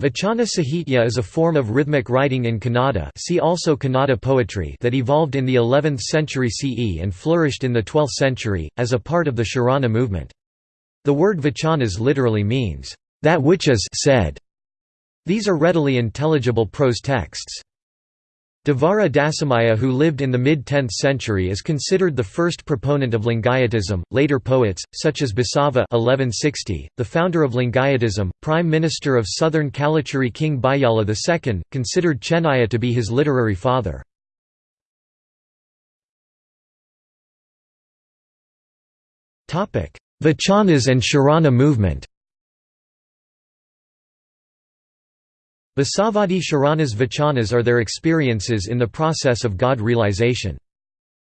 Vachana Sahitya is a form of rhythmic writing in Kannada see also Kannada poetry that evolved in the 11th century CE and flourished in the 12th century, as a part of the Sharana movement. The word vachanas literally means, "...that which is said". These are readily intelligible prose texts. Devara Dasimayya who lived in the mid-10th century is considered the first proponent of Lingayatism. Later poets, such as Basava 1160, the founder of Lingayatism, prime minister of southern Kalachuri King Bijjala II, considered Chennaya to be his literary father. Vachanas and Sharana movement Basavadi Sharanas Vachanas are their experiences in the process of God realization.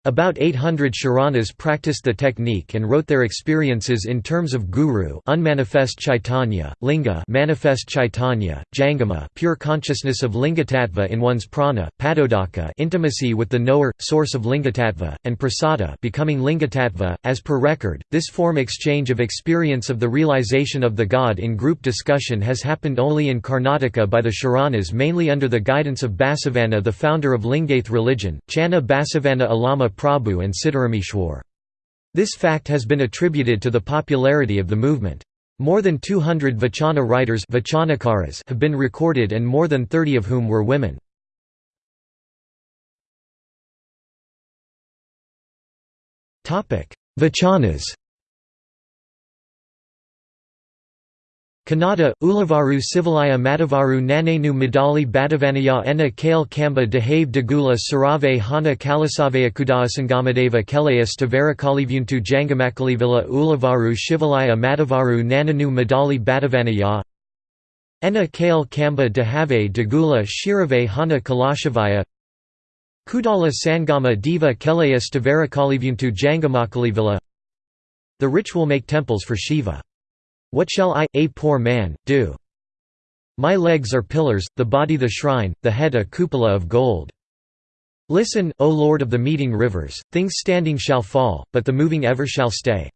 About 800 Sharanas practiced the technique and wrote their experiences in terms of guru unmanifest chaitanya, linga manifest chaitanya, jangama pure consciousness of lingatattva in one's prana, padodaka intimacy with the knower, source of lingatattva, and prasada becoming lingatattva. As per record, this form exchange of experience of the realization of the God in group discussion has happened only in Karnataka by the Sharanas mainly under the guidance of Basavanna the founder of Lingayat religion, Channa Basavanna Allama Prabhu and Siddharameshwar. This fact has been attributed to the popularity of the movement. More than 200 Vachana writers have been recorded and more than 30 of whom were women. Vachanas Kannada, Ulavaru Sivalaya Matavaru Nanenu Madali Badavanaya Enna Kale Kamba Dehave Dagula Sarave Hana Kalasavaya Kudasangamadeva Kelayas Tavarakalivuntu Jangamakalivilla Ulavaru Shivalaya Matavaru Nananu Madali Badavanaya Enna Kale Kamba Dehave Dagula Shirave Hana Kalashavaya Kudala Sangama Diva Kelayas Tavarakalivuntu Jangamakalivilla The ritual make temples for Shiva. What shall I, a poor man, do? My legs are pillars, the body the shrine, the head a cupola of gold. Listen, O Lord of the meeting rivers, things standing shall fall, but the moving ever shall stay.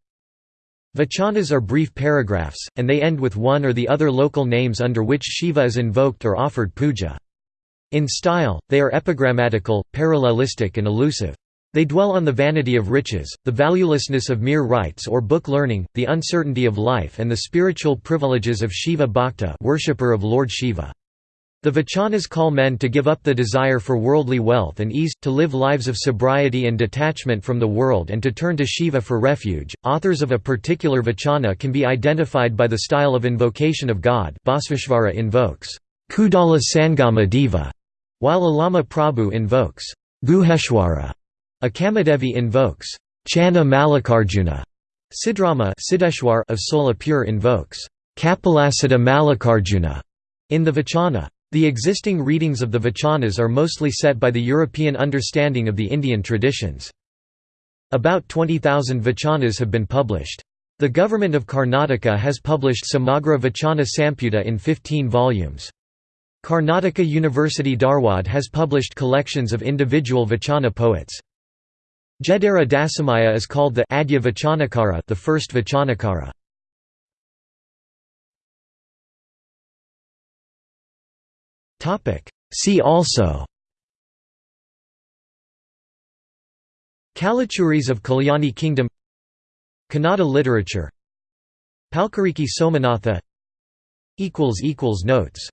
Vachanas are brief paragraphs, and they end with one or the other local names under which Shiva is invoked or offered puja. In style, they are epigrammatical, parallelistic and elusive. They dwell on the vanity of riches, the valuelessness of mere rites or book learning, the uncertainty of life and the spiritual privileges of Shiva Bhakta worshipper of Lord Shiva. The Vachanas call men to give up the desire for worldly wealth and ease, to live lives of sobriety and detachment from the world and to turn to Shiva for refuge. Authors of a particular Vachana can be identified by the style of invocation of God Basaveshwara invokes, Kudala Sangama Diva, while Allama Prabhu invokes, Guheshwara. Akkamahadevi invokes Channa Mallikarjuna. Siddharama Siddeshwar of Solapur invokes Kapilasiddha Mallikarjuna in the Vachana. The existing readings of the Vachanas are mostly set by the European understanding of the Indian traditions. About 20,000 Vachanas have been published. The government of Karnataka has published Samagra Vachana Samputa in 15 volumes. Karnataka University Dharwad has published collections of individual Vachana poets. Jedara Dasimayya is called the Adya Vachanakara, the first Vachanakara. See also Kalachuris of Kalyani Kingdom Kannada literature Palkuriki Somanatha Notes